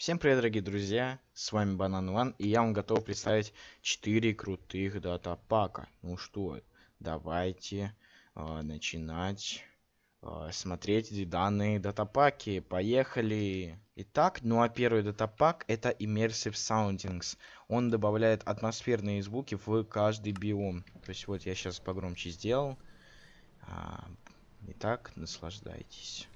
Всем привет, дорогие друзья, с вами Банан Ван, и я вам готов представить 4 крутых датапака. Ну что, давайте э, начинать э, смотреть данные датапаки. Поехали! Итак, ну а первый датапак это Immersive Soundings. Он добавляет атмосферные звуки в каждый биом. То есть вот я сейчас погромче сделал. А, итак, наслаждайтесь.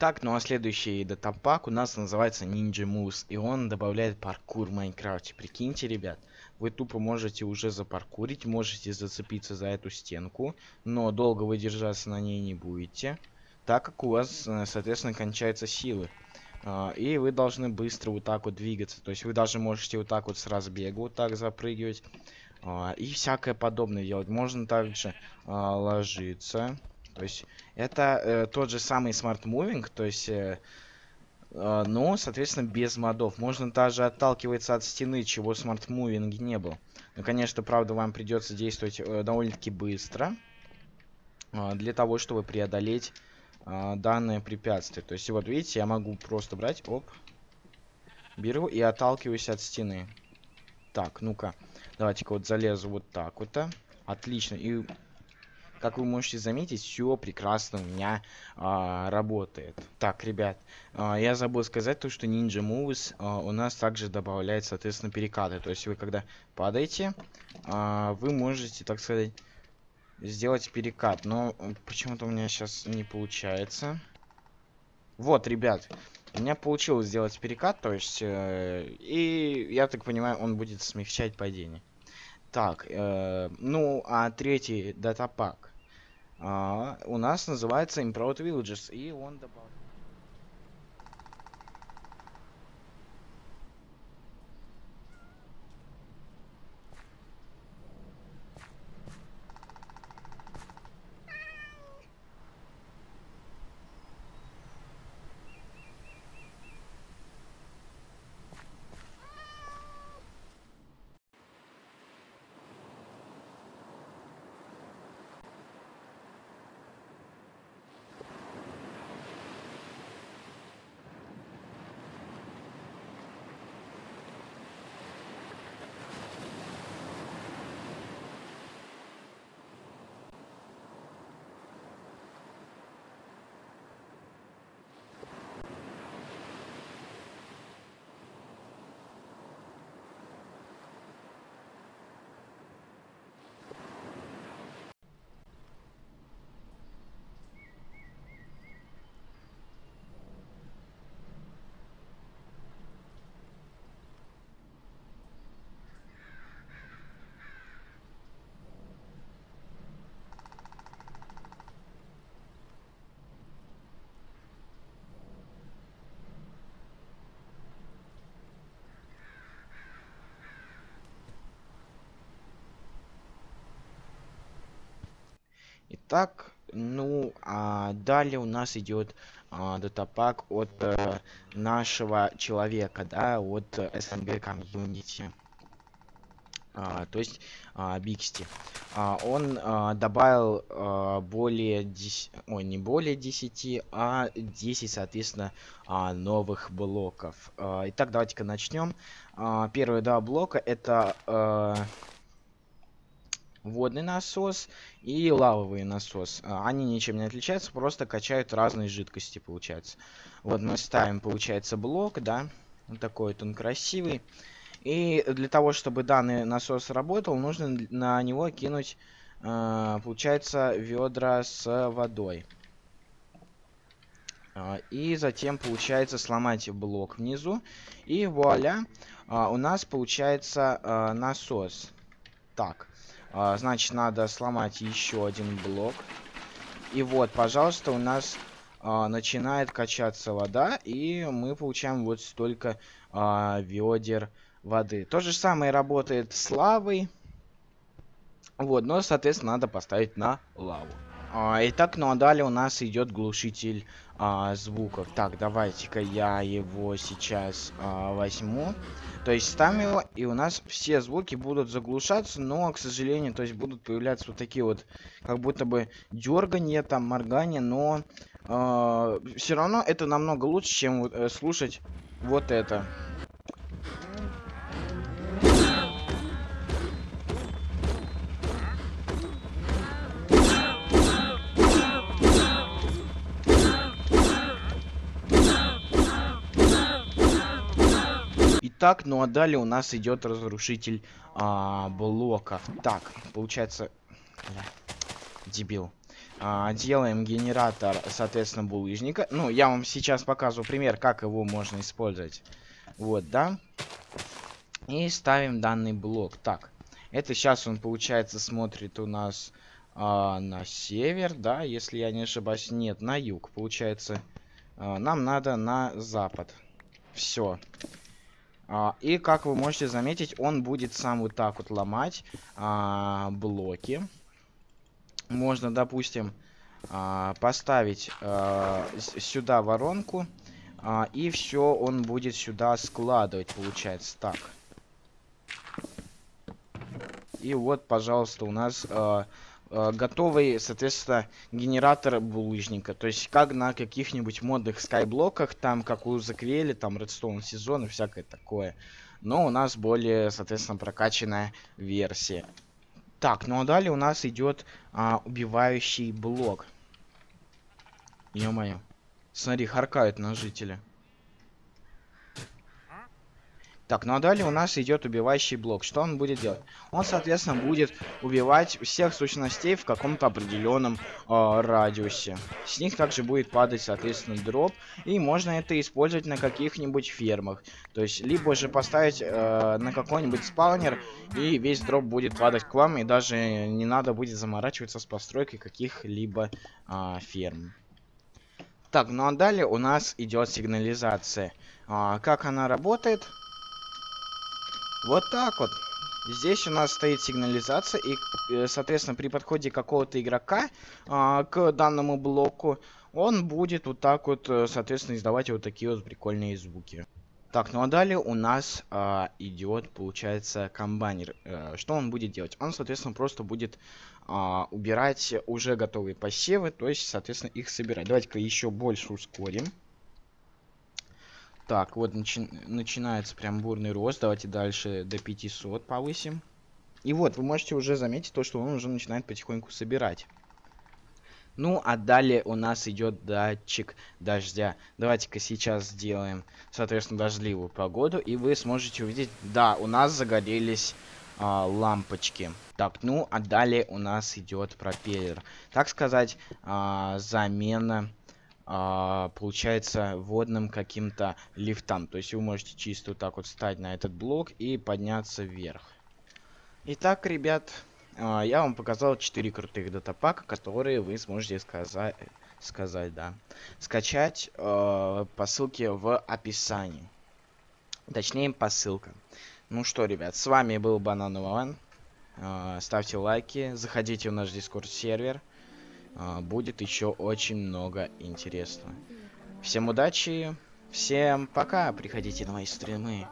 Итак, ну а следующий датапак у нас называется Ninja Moves, и он добавляет паркур в Майнкрафте. Прикиньте, ребят, вы тупо можете уже запаркурить, можете зацепиться за эту стенку, но долго вы держаться на ней не будете, так как у вас, э, соответственно, кончаются силы. А, и вы должны быстро вот так вот двигаться, то есть вы даже можете вот так вот с разбега вот так запрыгивать, а, и всякое подобное делать. Можно также а, ложиться то есть это э, тот же самый Smart Moving, то есть, э, э, но, соответственно, без модов. Можно даже отталкиваться от стены, чего Smart Moving не было. Но, конечно, правда, вам придется действовать э, довольно-таки быстро. Э, для того, чтобы преодолеть э, данное препятствие. То есть, вот видите, я могу просто брать, оп, беру и отталкиваюсь от стены. Так, ну-ка, давайте-ка вот залезу вот так вот. -то. Отлично. И как вы можете заметить, все прекрасно у меня а, работает. Так, ребят, а, я забыл сказать то, что Ninja Moves а, у нас также добавляет, соответственно, перекаты. То есть вы когда падаете, а, вы можете, так сказать, сделать перекат. Но почему-то у меня сейчас не получается. Вот, ребят, у меня получилось сделать перекат, то есть, э, и я так понимаю, он будет смягчать падение. Так, э, ну, а третий датапак у нас называется Improved Villages, и он добавил... Итак, ну, а далее у нас идет а, датапак от а, нашего человека, да, от СНГ комьюнити. а, то есть а, Биксти. А, он а, добавил а, более 10, ой, не более 10, а 10, соответственно, а, новых блоков. А, итак, давайте-ка начнем. А, первые два блока это а, водный насос и лавовый насос. А, они ничем не отличаются, просто качают разные жидкости, получается. Вот мы ставим, получается, блок, да, вот такой вот он красивый. И для того, чтобы данный насос работал, нужно на него кинуть, э, получается, ведра с водой. Э, и затем, получается, сломать блок внизу. И вуаля, у нас получается насос. Так, э, значит, надо сломать еще один блок. И вот, пожалуйста, у нас э, начинает качаться вода. И мы получаем вот столько э, ведер воды. То же самое работает с лавой. Вот, но, соответственно, надо поставить на лаву. А, итак, ну а далее у нас идет глушитель а, звуков. Так, давайте-ка я его сейчас а, возьму. То есть ставим его, и у нас все звуки будут заглушаться, но, к сожалению, то есть будут появляться вот такие вот, как будто бы дергания, там, моргания, но э, все равно это намного лучше, чем э, слушать вот это. Так, ну а далее у нас идет разрушитель а, блоков. Так, получается... Бля, дебил. А, делаем генератор, соответственно, булыжника. Ну, я вам сейчас показываю пример, как его можно использовать. Вот, да. И ставим данный блок. Так, это сейчас он, получается, смотрит у нас а, на север, да, если я не ошибаюсь. Нет, на юг. Получается, а, нам надо на запад. Все. А, и как вы можете заметить, он будет сам вот так вот ломать а, блоки. Можно, допустим, а, поставить а, сюда воронку. А, и все он будет сюда складывать, получается. Так. И вот, пожалуйста, у нас а, готовый, соответственно, генератор булыжника. То есть, как на каких-нибудь модных скайблоках, там, как у Заквели, там, Redstone сезон и всякое такое. Но у нас более, соответственно, прокачанная версия. Так, ну а далее у нас идет а, убивающий блок. Ё-моё. Смотри, харкают на жителя. Так, ну а далее у нас идет убивающий блок. Что он будет делать? Он, соответственно, будет убивать всех сущностей в каком-то определенном э, радиусе. С них также будет падать, соответственно, дроп. И можно это использовать на каких-нибудь фермах. То есть, либо же поставить э, на какой-нибудь спаунер, и весь дроп будет падать к вам, и даже не надо будет заморачиваться с постройкой каких-либо э, ферм. Так, ну а далее у нас идет сигнализация. А, как она работает? Вот так вот. Здесь у нас стоит сигнализация, и, э, соответственно, при подходе какого-то игрока а, к данному блоку, он будет вот так вот, э, соответственно, издавать вот такие вот прикольные звуки. Так, ну а далее у нас а, идет, получается, комбайнер. А, что он будет делать? Он, соответственно, просто будет а, убирать уже готовые посевы, то есть, соответственно, их собирать. Давайте-ка еще больше ускорим. Так, вот начи начинается прям бурный рост. Давайте дальше до 500 повысим. И вот, вы можете уже заметить то, что он уже начинает потихоньку собирать. Ну, а далее у нас идет датчик дождя. Давайте-ка сейчас сделаем, соответственно, дождливую погоду. И вы сможете увидеть, да, у нас загорелись а, лампочки. Так, ну, а далее у нас идет пропеллер. Так сказать, а, замена а, получается водным каким-то лифтам. То есть вы можете чисто вот так вот встать на этот блок и подняться вверх. Итак, ребят, а, я вам показал 4 крутых датапака, которые вы сможете сказать, сказать да, скачать э, по ссылке в описании. Точнее, по ссылкам. Ну что, ребят, с вами был Банан Иван. Ставьте лайки, заходите в наш дискорд сервер. А, будет еще очень много интересного. Всем удачи, всем пока, приходите на мои стримы.